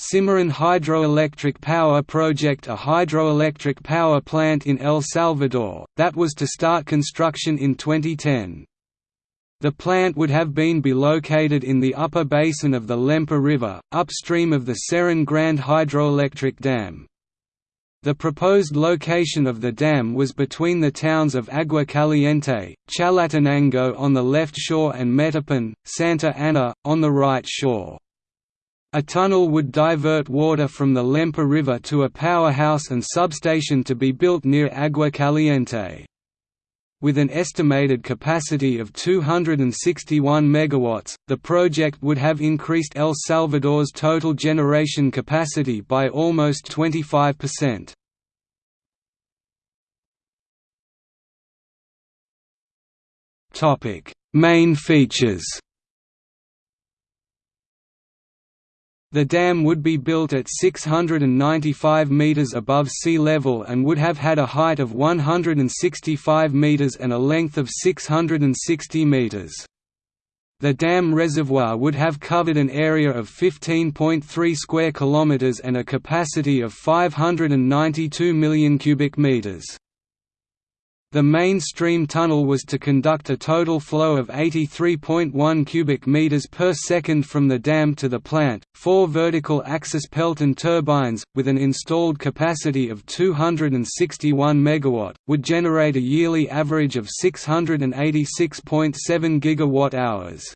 Cimarron Hydroelectric Power Project a hydroelectric power plant in El Salvador, that was to start construction in 2010. The plant would have been be located in the upper basin of the Lempa River, upstream of the Cerrón Grande hydroelectric dam. The proposed location of the dam was between the towns of Agua Caliente, Chalatenango on the left shore and Metapan, Santa Ana, on the right shore. A tunnel would divert water from the Lempa River to a powerhouse and substation to be built near Agua Caliente. With an estimated capacity of 261 megawatts, the project would have increased El Salvador's total generation capacity by almost 25%. Topic: Main features. The dam would be built at 695 metres above sea level and would have had a height of 165 metres and a length of 660 metres. The dam reservoir would have covered an area of 15.3 square kilometers and a capacity of 592 million cubic meters. The mainstream tunnel was to conduct a total flow of 83.1 cubic meters per second from the dam to the plant. Four vertical axis Pelton turbines, with an installed capacity of 261 megawatt, would generate a yearly average of 686.7 gigawatt hours.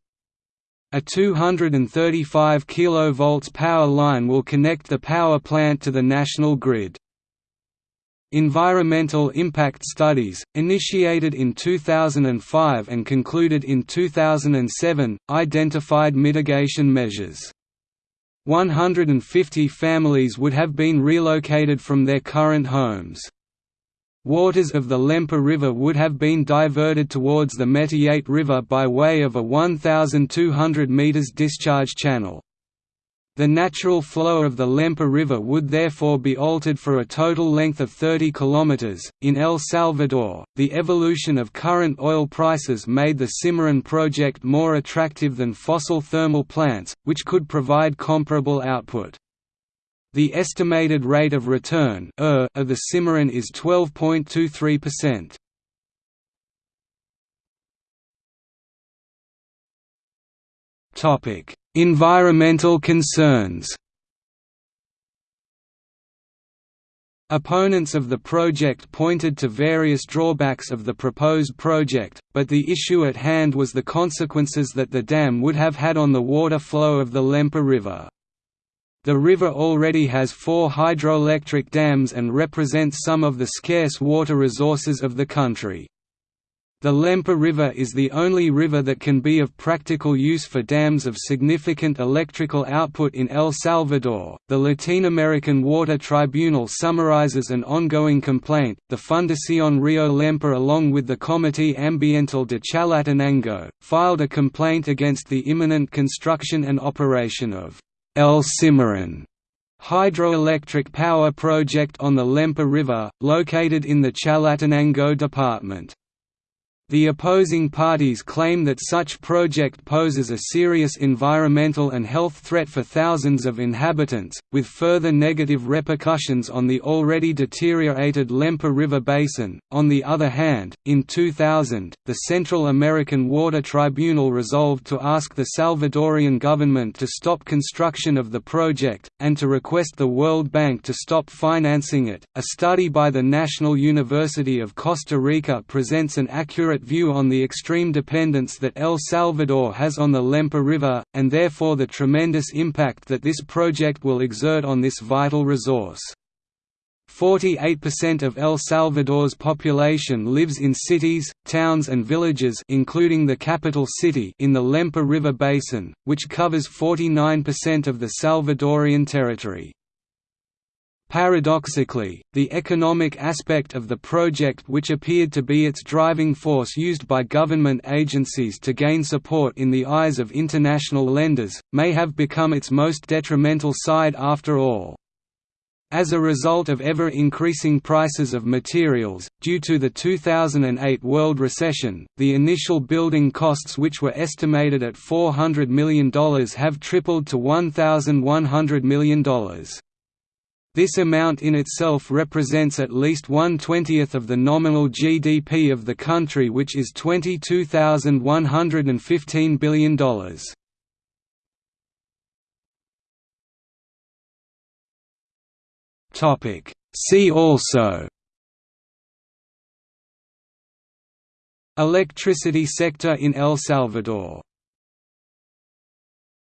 A 235 kV power line will connect the power plant to the national grid. Environmental impact studies, initiated in 2005 and concluded in 2007, identified mitigation measures. 150 families would have been relocated from their current homes. Waters of the Lempa River would have been diverted towards the Metayate River by way of a 1,200 metres discharge channel. The natural flow of the Lempa River would therefore be altered for a total length of 30 km. In El Salvador, the evolution of current oil prices made the Cimarron project more attractive than fossil thermal plants, which could provide comparable output. The estimated rate of return of the Cimarron is 12.23%. Environmental concerns Opponents of the project pointed to various drawbacks of the proposed project, but the issue at hand was the consequences that the dam would have had on the water flow of the Lempa River. The river already has four hydroelectric dams and represents some of the scarce water resources of the country. The Lempa River is the only river that can be of practical use for dams of significant electrical output in El Salvador. The Latin American Water Tribunal summarizes an ongoing complaint. The Fundación Rio Lempa, along with the Comité Ambiental de Chalatenango, filed a complaint against the imminent construction and operation of El Cimarron hydroelectric power project on the Lempa River, located in the Chalatenango department. The opposing parties claim that such project poses a serious environmental and health threat for thousands of inhabitants, with further negative repercussions on the already deteriorated Lempa River basin. On the other hand, in 2000, the Central American Water Tribunal resolved to ask the Salvadorian government to stop construction of the project, and to request the World Bank to stop financing it. A study by the National University of Costa Rica presents an accurate view on the extreme dependence that El Salvador has on the Lempa River, and therefore the tremendous impact that this project will exert on this vital resource. 48% of El Salvador's population lives in cities, towns and villages including the capital city in the Lempa River Basin, which covers 49% of the Salvadorian territory. Paradoxically, the economic aspect of the project which appeared to be its driving force used by government agencies to gain support in the eyes of international lenders, may have become its most detrimental side after all. As a result of ever-increasing prices of materials, due to the 2008 world recession, the initial building costs which were estimated at $400 million have tripled to $1,100 million. This amount in itself represents at least one-twentieth of the nominal GDP of the country which is $22,115 billion. See also Electricity sector in El Salvador